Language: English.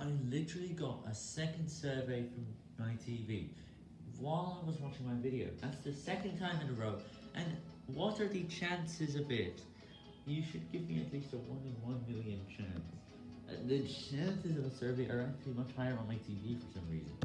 I literally got a second survey from my TV while I was watching my video. That's the second time in a row. And what are the chances of it? You should give me at least a 1 in 1 million chance. Uh, the chances of a survey are actually much higher on my TV for some reason.